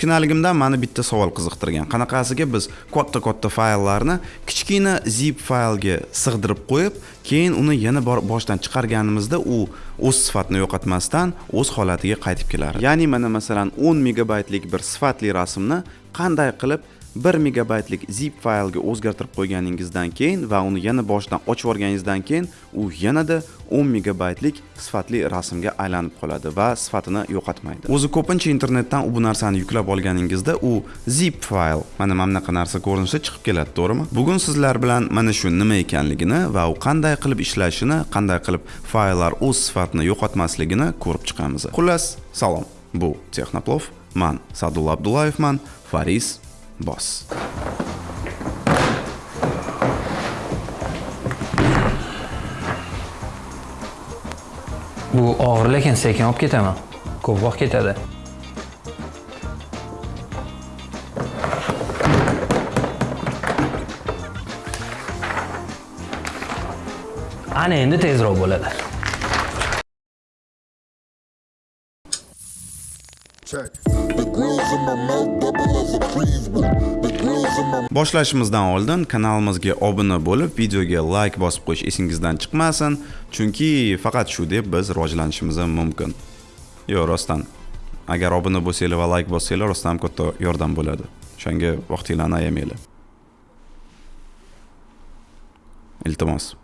kichkinaligimdan mani bitta savol qiziqtirgan. Qanaqasiga biz katta katta fayllarni kichkina zip faylga sig'dirib qo'yib keyin uni yana boshdan chiqarganimizda u o'z sifatini yo'qotmasdan o'z holatiga qaytib kelar ya'ni mana masalan 10 megabaytlik bir sifatli rasmni qanday qilib 1 megabaytlik zip faylga o'zgartirib qo'yganingizdan keyin va uni yana boshdan ochib yuborganingizdan keyin u yanada 10 megabaytlik sifatli rasmga aylanib qoladi va sifatini yo'qotmaydi. O'zi ko'pincha internetdan bu narsani yuklab olganingizda u zip fayl mana mana bunaqa narsa ko'rinishda chiqib keladi to'g'rimi? Bugun sizlar bilan mana shu nima ekanligini va u qanday qilib ishlashini qanday qilib fayllar o'z sifatini yo'qotmasligini ko'rib chiqamiz. Xullas salom. Bu texnoplov man sadulla abdullayevman faris bos bu og'ir lekin sekin olib ketaman. Ko'p vaqt ketadi. Ana endi tezroq bo'ladi. Check. Boshlashimizdan oldin kanalimizga obuna bo'lib videoga like bosib qo'yish esingizdan chiqmasin chunki faqat shu deb biz rivojlanishimiz mumkin. Yo'q rostdan agar obuna bo'lsanglar va like bossanglar rostdan ham katta yordam bo'ladi. O'shanga vaqtinglarni ayamanglar. Iltimos.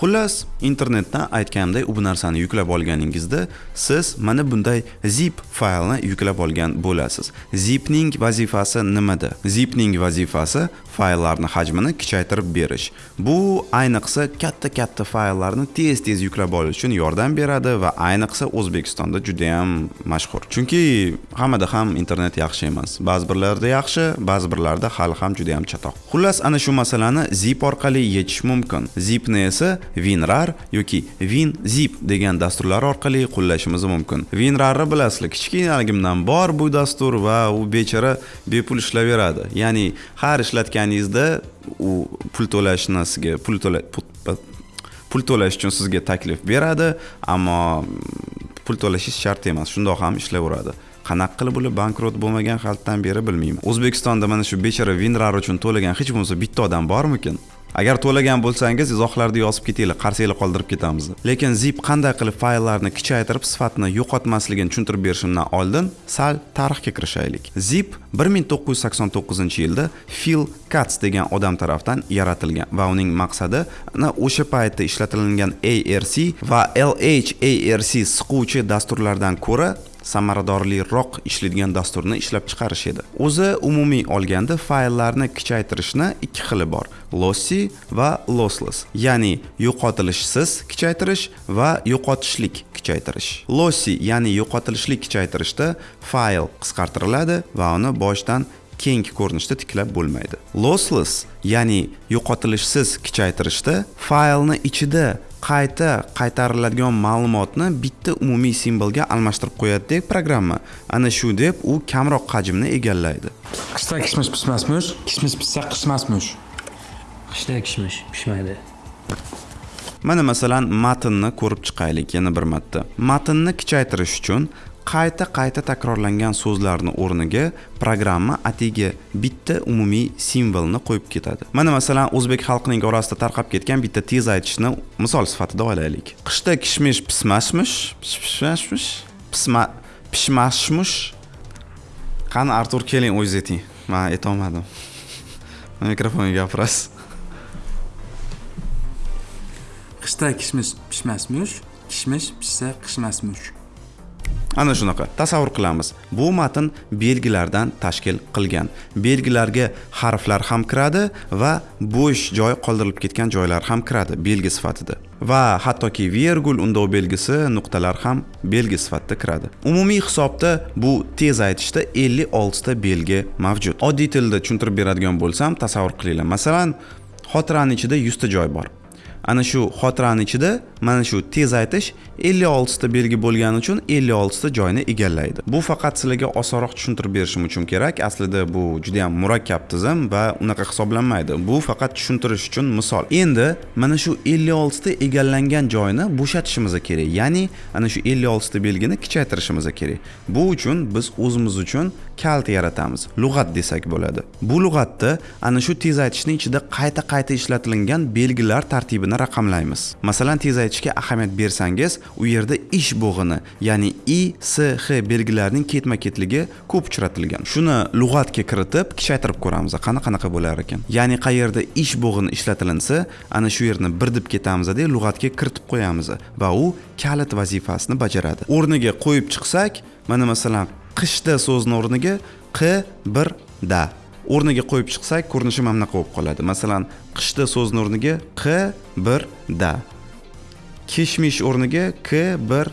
Xullas internetdan aytganimdek u bu narsani yuklab olganingizda siz mana bunday zip faylni yuklab olgan bo'lasiz. Zipning vazifasi nimada? Zipning vazifasi fayllarni hajmini kichaytirib berish. Bu ayniqsa katta katta fayllarni tez tez yuklab olish uchun yordam beradi va ayniqsa o'zbekistonda juda ham mashhur. Chunki hammada ham internet yaxshi emas. Ba'zi birlarda yaxshi ba'zi birlarda hali ham juda ham chatoq. Xullas ana shu masalani zip orqali yechish mumkin. Zipni esa WinRAR yoki WinZip degan dasturlar orqali qo'llashimiz mumkin. WinRARni bilasizlar, kichkinaligimdan bor bu dastur va u bechora bepul ishlayveradi. Ya'ni har ishlatganingizda u pul to'lashni sizga pul to'la pul to'lash uchun sizga taklif beradi, ammo pul to'lashingiz shart emas, shundoq ham ishlayveradi. qanaqa qilib ular bankrot bo'lmagan xaltdan beri bilmayman o'zbekistonda mana shu bechora winrar uchun to'lagan hech bo'lmasa bitta odam bormikin agar to'lagan bo'lsangiz izohlarda yozib ketinglar qarsaklar qoldirib ketamiz. Lekin zip qanday qilib fayllarni kichaytirib sifatini yo'qotmasligini tushuntirib berishimdan oldin sal tarixga kirishaylik. Zip 1989 yilda Phil Katz degan odam tarafdan yaratilgan va uning maqsadi o'sha paytda ishlatilgan ARC va LHARC siquvchi dasturlardan ko'ra samaradorliroq ishlaydigan dasturni ishlab chiqarish edi. O'zi umumiy olganda fayllarni kichraytirishni ikki xili bor lossy va lossless ya'ni yo'qotilishsiz kichraytirish va yo'qotishlik kichraytirish lossy ya'ni yo'qotilishli kichraytirishda fayl qisqartiriladi va uni boshdan keng ko'rinishda tiklab bo'lmaydi. Lossless ya'ni yo'qotilishsiz kichraytirishda faylni ichida qayta qaytariladigan ma'lumotni bitta umumiy simbolga almashtirib qo'yadidek programma. Ana shu deb u kamroq hajmni egallaydi. Qishda kishmish pishmasmish kishmish pishsa qishmasmish. Qishda kishmish pishmaydi. Mana masalan matnni ko'rib chiqaylik yana bir marta matnni kuchaytirish uchun qayta qayta takrorlangan so'zlarni o'rniga programma atigi bitta umumiy simvolni qo'yib ketadi. Mana masalan o'zbek xalqining orasida tarqab ketgan bitta tez aytishni misol sifatida olaylik. Qishda kishmish pismashmish pishmashmish pisma pishmashmish qani artur keling o'zingiz ayting. Man aytolmadim. Mikrofonga gapirasiz. Qishda kishmish pishmasmish kishmish pishsa qishmasmish ana shunaqa tasavvur qilamiz. Bu matn belgilardan tashkil qilgan. Belgilarga harflar ham kiradi va bo'sh joy qoldirilib ketgan joylar ham kiradi belgi sifatida. Va hattoki vergul undov belgisi nuqtalar ham belgi sifatida kiradi. Umumiy hisobda bu tez aytishda 56 ta belgi mavjud. Oddiy tilda tushuntirib beradigan bo'lsam tasavvur qilinglar. Masalan xotirani ichida 100 ta joy bor. Ana shu xotirani ichida mana shu tezaytish 56 ta belgi bo'lgani uchun 56 ta joyni egallaydi. Bu faqat sizlarga osonroq tushuntirib berishim uchun kerak. Aslida bu juda ham murakkab tizim va unaqa hisoblanmaydi. Bu faqat tushuntirish uchun misol. Endi mana shu 56 ta egallangan joyni bo'shatishimiz kerak. Ya'ni ana shu 56 ta belgini kichaytirishimiz kerak. Bu uchun biz o'zimiz uchun kalt yaratamiz. Lug'at desak bo'ladi. Bu lug'atda ana shu tezaytishning ichida qayta qayta ishlatilgan belgilar tartibini raqamlaymiz. Masalan tezaytishga ahamiyat bersangiz u yerda ish bo'g'ini ya'ni i s h belgilarining ketma ketligi ko'p uchratilgan. Shuni lug'atga kiritib kichaytirib ko'ramiz qani qanaqa bo'lar ekan. Ya'ni qayerda ish bo'g'ini ishlatilinsa ana shu yerni bir deb ketamizda lug'atga kiritib qo'yamiz va u kalit vazifasini bajaradi. O'rniga qo'yib chiqsak mana masalan qishda so'zni o'rniga q bir da o'rniga qo'yib chiqsak ko'rinishi mana bunaqa bo'lib qoladi. Masalan qishda so'zni o'rniga q bir da kishmish o'rniga k bir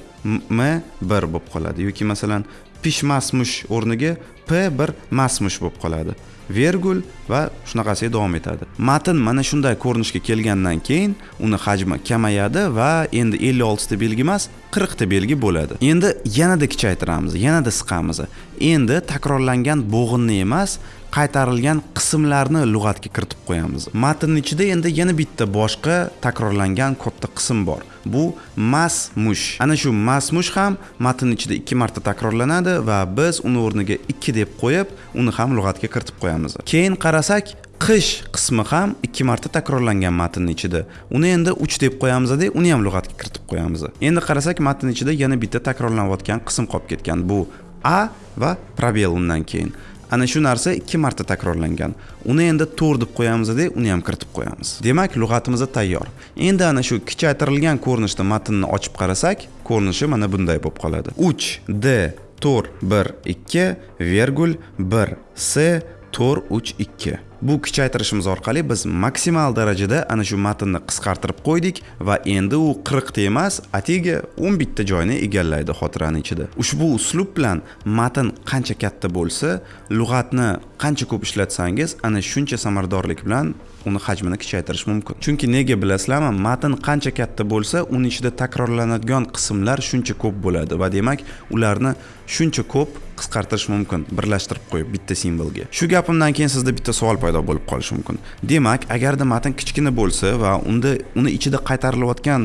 m bir bo'lib qoladi. Yoki masalan pishmasmush o'rniga p bir masmush bo'lib qoladi. Vergul va shunaqasiga davom etadi. Matn mana shunday ko'rinishga kelgandan keyin uni hajmi kamayadi va endi 56 ta belgi emas 40 ta belgi bo'ladi. Endi yanada kichaytiramiz yanada siqamiz. Endi takrorlangan bo'g'inni emas qaytarilgan qismlarni lug'atga kiritib qo'yamiz. Matnni ichida endi yana bitta boshqa takrorlangan katta qism bor. Bu mas mush ana shu mas mush ham matn ichida ikki marta takrorlanadi va biz uni o'rniga ikki deb qo'yib uni ham lug'atga kiritib qo'yamiz. Keyin qarasak qish qismi ham ikki marta takrorlangan matnni ichida. Uni endi uch deb qo'yamizda uni ham lug'atga kiritib qo'yamiz. Endi qarasak matn ichida yana bitta takrorlanayotgan qism qolib ketgan. Bu a va probel undan keyin. Ana shu narsa ikki marta takrorlangan. Uni endi to'r deb qo'yamizda uni ham kiritib qo'yamiz. Demak lug'atimiz tayyor. Endi ana shu kichaytirilgan ko'rinishda matnni ochib qarasak ko'rinishi mana bunday bo'lib qoladi. Uch d to'rt bir ikki vergul bir s to'rt uch ikki. Bu kichaytirishimiz orqali biz maksimal darajada ana shu matnni qisqartirib qo'ydik va endi u 40 ta emas atigi 11 ta joyni egallaydi xotirani ichida. Ushbu uslub bilan matn qancha katta bo'lsa lug'atni qancha ko'p ishlatsangiz ana shuncha samaradorlik bilan uni hajmini kichaytirish mumkin. Chunki nega bilasizlarmi matn qancha katta bo'lsa uni ichida takrorlanadigan qismlar shuncha ko'p bo'ladi va demak ularni shuncha ko'p qisqartirish mumkin birlashtirib qo'yib bitta simvolga shu gapimdan keyin sizda bitta savol paydo bo'lib qolishi mumkin. Demak agarda matn kichkina bo'lsa va unda uni ichida qaytarilayotgan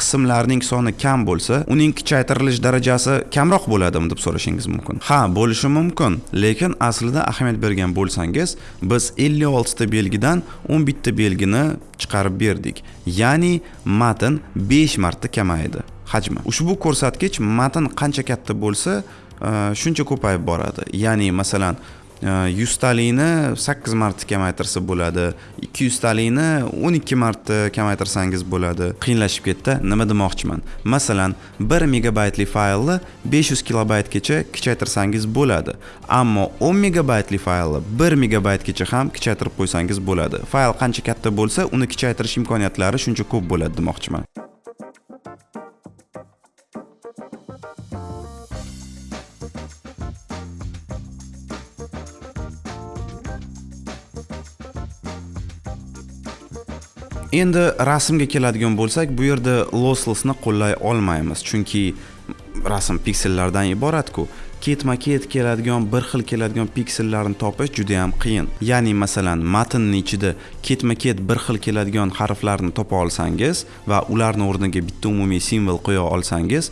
qismlarning soni kam bo'lsa uning kichaytirilish darajasi kamroq bo'ladimi deb so'rashingiz mumkin. Ha bo'lishi mumkin lekin aslida ahamiyat bergan bo'lsangiz biz 56 ta belgidan 11 ta belgini chiqarib berdik. Ya'ni matn 5 marta kamaydi. Hajmi. Ushbu ko'rsatkich matn qancha katta bo'lsa Э, shuncha ko'payib boradi. Ya'ni masalan э, yuztalikni sakkiz marta kamaytirsa bo'ladi. Ikki yuztalikni o'n ikki marta kamaytirsangiz bo'ladi. Qiyinlashib ketdi. Nima demoqchiman? Masalan bir megabaytli faylni besh yuz kilobaytgacha kichaytirsangiz bo'ladi. Ammo o'n megabaytli faylni bir megabaytgacha ham kichaytirib qo'ysangiz bo'ladi. Fayl qancha katta bo'lsa uni kichaytirish imkoniyatlari shuncha ko'p bo'ladi demoqchiman. Endi rasmga keladigan bo'lsak bu yerda losslessni qo'llay olmaymiz chunki rasm piksellardan iboratku. Ketma ket keladigan bir xil keladigan piksellarni topish juda ham qiyin. Ya'ni masalan matnni ichida ketma ket bir xil keladigan harflarni topa olsangiz va ularni o'rniga bitta umumiy simvol qo'ya olsangiz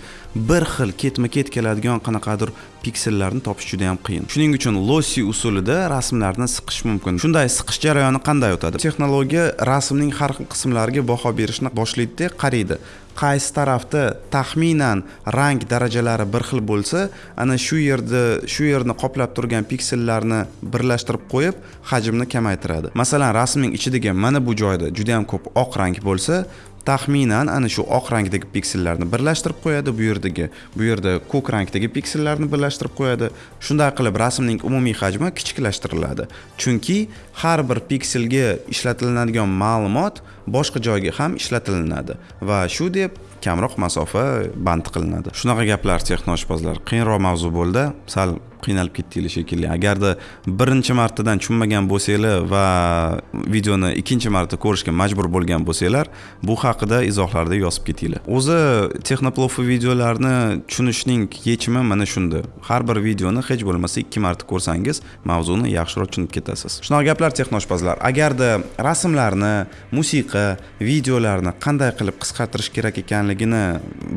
bir xil ketma ket keladigan qanaqadir piksellarni topish juda ham qiyin. Shuning uchun losi usulida rasmlarni siqish mumkin. Shunday siqish jarayoni qanday o'tadi? Texnologiya rasmning har xil qismlariga baho berishni boshlaydida qaraydi qaysi tarafda taxminan rang darajalari bir xil bo'lsa ana shu yerda shu yerni qoplab turgan piksellarni birlashtirib qo'yib hajmni kamaytiradi. Masalan rasmning ichidagi mana bu joyda juda yam ko'p oq rang bo'lsa taxminan ana shu oq rangdagi piksellarni birlashtirib qo'yadi bu yerdagi bu yerda ko'k rangdagi piksellarni birlashtirib qo'yadi. Shunday qilib rasmning umumiy hajmi kichiklashtiriladi chunki har bir pikselga ishlatilinadigan ma'lumot boshqa joyga ham ishlatilinadi va shu deb kamroq masofa band qilinadi. Shunaqa gaplar texnoshpazlar qiyinroq mavzu bo'ldi. Sal qiynalib ketdinglar shekilli. Agarda birinchi martadan tushunmagan bo'lsanglar va videoni ikkinchi marta ko'rishga majbur bo'lgan bo'lsanglar bu haqida izohlarda yozib ketinglar. O'zi texnoplofi videolarni tushunishning yechimi mana shunda har bir videoni hech bo'lmasa ikki marta ko'rsangiz mavzuni yaxshiroq tushunib ketasiz. Shunaqa gaplar texnoshpazlar agarda rasmlarni musiqa videolarni qanday qilib qisqartirish kerak ekanligini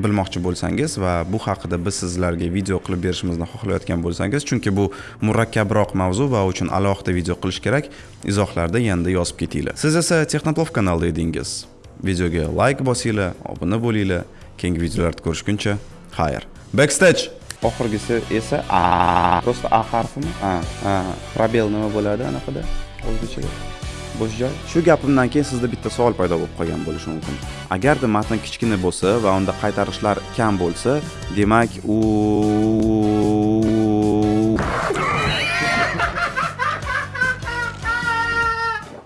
bilmoqchi bo'lsangiz va bu haqida biz sizlarga video qilib berishimizni xohlayotgan bo'lsangiz chunki bu murakkabroq mavzu va uchun alohida video qilish kerak izohlarda yanada yozib ketinglar. Siz esa texnoplov kanalida edingiz. Videoga layk bosinglar obuna bo'linglar. Keyingi videolarda ko'rishguncha xayr. Backstage! Oxirgisi esa a просто a harfimi? A a probel nima bo'ladi anaqada? O'zbekchada bo'sh joy. Shu gapimdan keyin sizda bitta savol paydo bo'lib qolgan bo'lishi mumkin. Agarda matn kichkina bo'lsa va unda qaytarishlar kam bo'lsa demak u